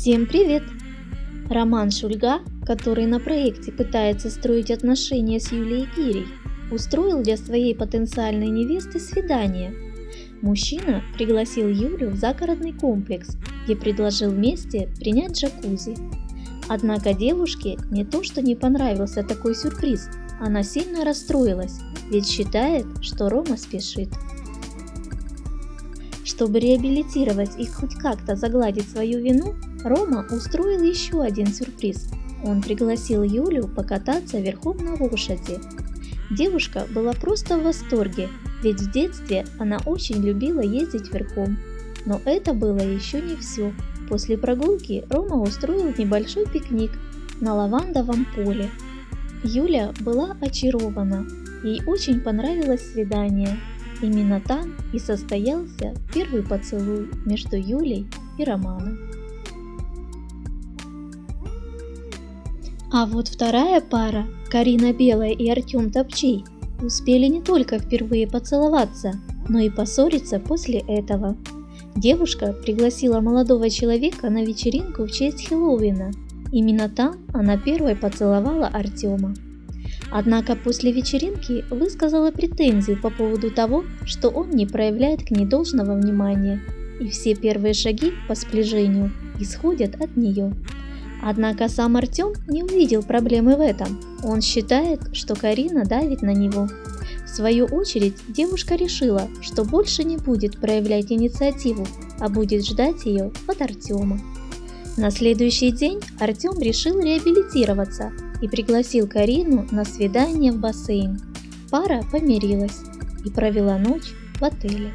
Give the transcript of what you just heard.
Всем привет! Роман Шульга, который на проекте пытается строить отношения с Юлией Гирей, устроил для своей потенциальной невесты свидание. Мужчина пригласил Юлю в загородный комплекс, где предложил вместе принять джакузи. Однако девушке не то что не понравился такой сюрприз, она сильно расстроилась, ведь считает, что Рома спешит. Чтобы реабилитировать и хоть как-то загладить свою вину, Рома устроил еще один сюрприз. Он пригласил Юлю покататься верхом на лошади. Девушка была просто в восторге, ведь в детстве она очень любила ездить верхом. Но это было еще не все. После прогулки Рома устроил небольшой пикник на лавандовом поле. Юля была очарована, ей очень понравилось свидание. Именно там и состоялся первый поцелуй между Юлей и Романом. А вот вторая пара, Карина Белая и Артем Топчей, успели не только впервые поцеловаться, но и поссориться после этого. Девушка пригласила молодого человека на вечеринку в честь Хэллоуина. Именно там она первой поцеловала Артема. Однако после вечеринки высказала претензию по поводу того, что он не проявляет к ней должного внимания, и все первые шаги по сближению исходят от нее. Однако сам Артем не увидел проблемы в этом. Он считает, что Карина давит на него. В свою очередь, девушка решила, что больше не будет проявлять инициативу, а будет ждать ее от Артема. На следующий день Артем решил реабилитироваться и пригласил Карину на свидание в бассейн. Пара помирилась и провела ночь в отеле.